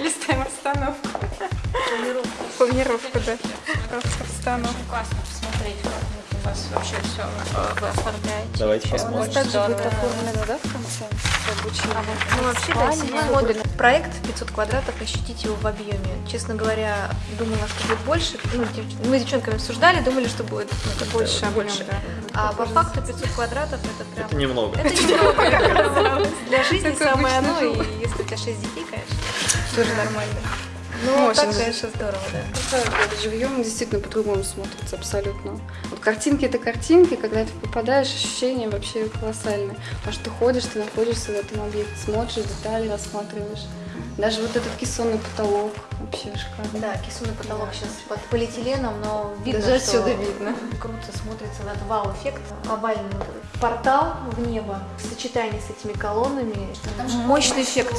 Листаем обстановку. Планировку. Планировку, да. Обстановку. Классно посмотреть, как вот у вас вообще все вы оформляете. Давайте У нас посмотрим. также будет оформлено, да, в конце? Обучение. Ну, вообще, да, седьмой модуль. Проект 500 квадратов, ощутить его в объеме. Честно говоря, думала, что будет больше. Ну, мы с девчонками обсуждали, думали, что будет ну, Больше больше. да. А по факту 500 квадратов это прям... Это немного. Это немного. Для жизни Это самое оно, и если у тебя 6 детей, конечно. Тоже нормально. Ну, Очень так, даже. конечно, здорово, да. Это живьем действительно по-другому смотрится абсолютно. Вот картинки это картинки, когда ты попадаешь, ощущения вообще колоссальные. Потому что ты ходишь, ты находишься в этом объекте, смотришь детали, рассматриваешь. Даже вот этот кессонный потолок вообще шикарно. Да, кисунный потолок сейчас под полиэтиленом, но видно, Даже что отсюда видно. круто смотрится этот вау-эффект. Овальный портал в небо в сочетании с этими колоннами. Мощный эффект.